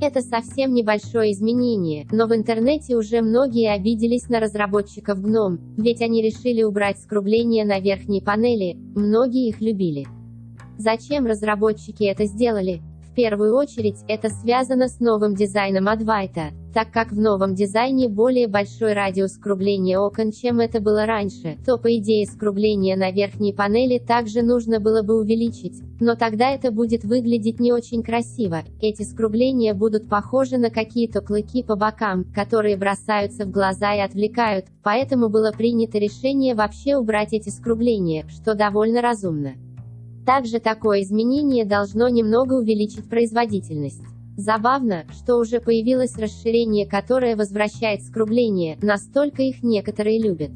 Это совсем небольшое изменение, но в интернете уже многие обиделись на разработчиков GNOME, ведь они решили убрать скругление на верхней панели, многие их любили. Зачем разработчики это сделали? В первую очередь, это связано с новым дизайном Advaita, так как в новом дизайне более большой радиус скругления окон, чем это было раньше, то по идее скругление на верхней панели также нужно было бы увеличить, но тогда это будет выглядеть не очень красиво, эти скругления будут похожи на какие-то клыки по бокам, которые бросаются в глаза и отвлекают, поэтому было принято решение вообще убрать эти скругления, что довольно разумно. Также такое изменение должно немного увеличить производительность. Забавно, что уже появилось расширение, которое возвращает скругление, настолько их некоторые любят.